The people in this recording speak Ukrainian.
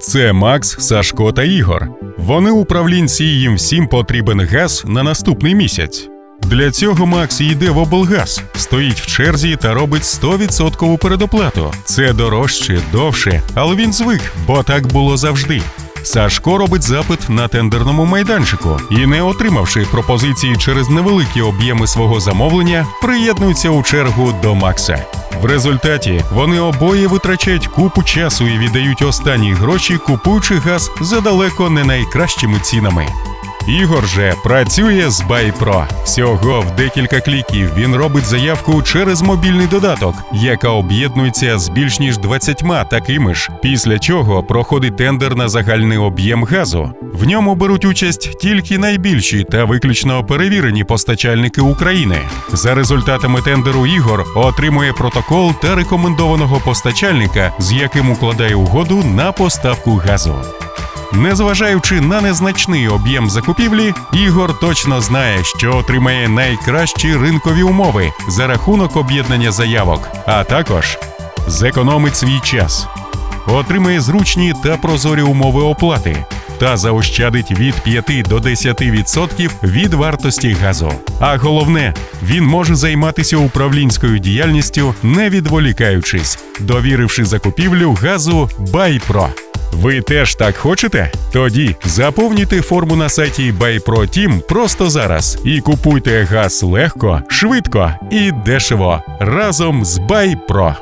Це Макс, Сашко та Ігор. Вони управлінці, і їм всім потрібен газ на наступний місяць. Для цього Макс йде в облгаз, стоїть в черзі та робить 100% передоплату. Це дорожче, довше, але він звик, бо так було завжди. Сашко робить запит на тендерному майданчику і, не отримавши пропозиції через невеликі об'єми свого замовлення, приєднується у чергу до Макса. В результаті вони обоє витрачають купу часу і віддають останні гроші, купуючи газ за далеко не найкращими цінами. Ігор же працює з Байпро. Всього в декілька кліків він робить заявку через мобільний додаток, яка об'єднується з більш ніж 20 такими ж. Після чого проходить тендер на загальний об'єм газу. В ньому беруть участь тільки найбільші та виключно перевірені постачальники України. За результатами тендеру Ігор отримує протокол та рекомендованого постачальника, з яким укладає угоду на поставку газу. Незважаючи на незначний об'єм закупівлі, Ігор точно знає, що отримає найкращі ринкові умови за рахунок об'єднання заявок, а також зекономить свій час, отримає зручні та прозорі умови оплати та заощадить від 5 до 10% від вартості газу. А головне, він може займатися управлінською діяльністю, не відволікаючись, довіривши закупівлю газу Байпро. Ви теж так хочете? Тоді заповнюйте форму на сайті BuyPro просто зараз і купуйте газ легко, швидко і дешево разом з BuyPro.